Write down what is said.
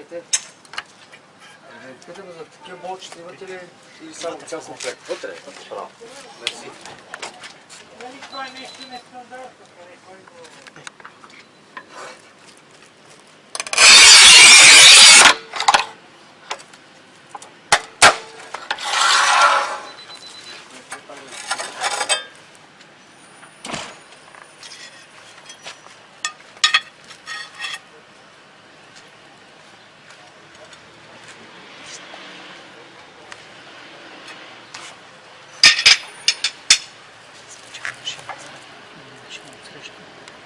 Дайте. Питам за такива болчета имате ли или само цял комплект? Вътре. Право. Мерси. Нали това е нещо нестандартно. Thank you.